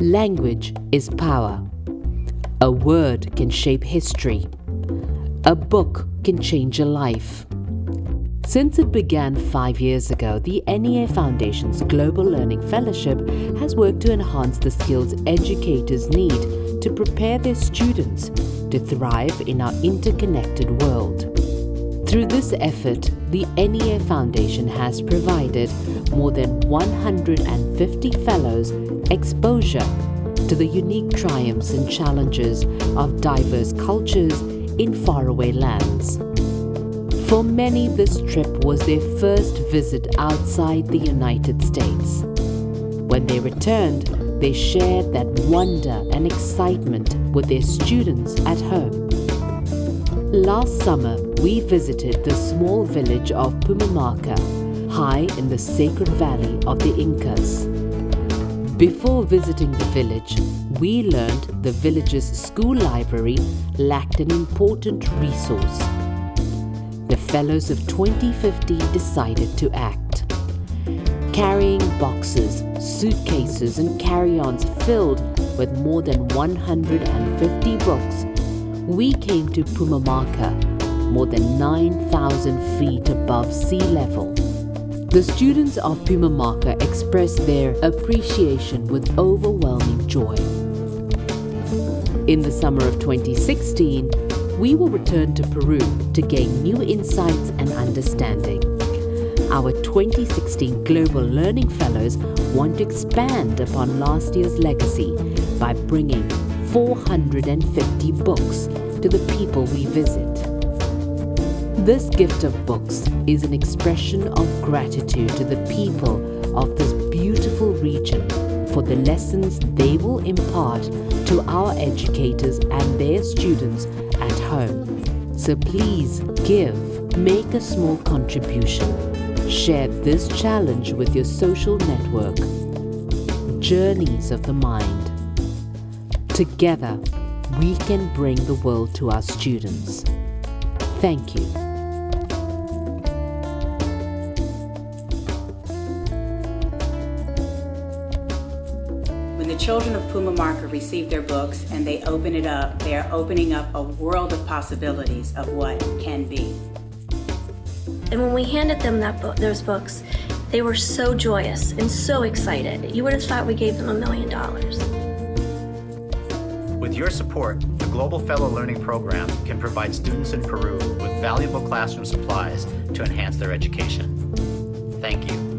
Language is power. A word can shape history. A book can change a life. Since it began five years ago, the NEA Foundation's Global Learning Fellowship has worked to enhance the skills educators need to prepare their students to thrive in our interconnected world. Through this effort, the NEA Foundation has provided more than 150 fellows exposure to the unique triumphs and challenges of diverse cultures in faraway lands. For many, this trip was their first visit outside the United States. When they returned, they shared that wonder and excitement with their students at home. Last summer, we visited the small village of Pumamarca, high in the sacred valley of the Incas. Before visiting the village, we learned the village's school library lacked an important resource. The Fellows of 2015 decided to act. Carrying boxes, suitcases and carry-ons filled with more than 150 books, we came to Pumamarca more than 9,000 feet above sea level. The students of Pumamarca expressed their appreciation with overwhelming joy. In the summer of 2016, we will return to Peru to gain new insights and understanding. Our 2016 Global Learning Fellows want to expand upon last year's legacy by bringing 450 books to the people we visit. This gift of books is an expression of gratitude to the people of this beautiful region for the lessons they will impart to our educators and their students at home. So please give, make a small contribution. Share this challenge with your social network. Journeys of the Mind. Together, we can bring the world to our students. Thank you. When the children of Pumamarca receive their books and they open it up, they are opening up a world of possibilities of what can be. And when we handed them that book, those books, they were so joyous and so excited. You would have thought we gave them a million dollars. With your support, the Global Fellow Learning Program can provide students in Peru with valuable classroom supplies to enhance their education. Thank you.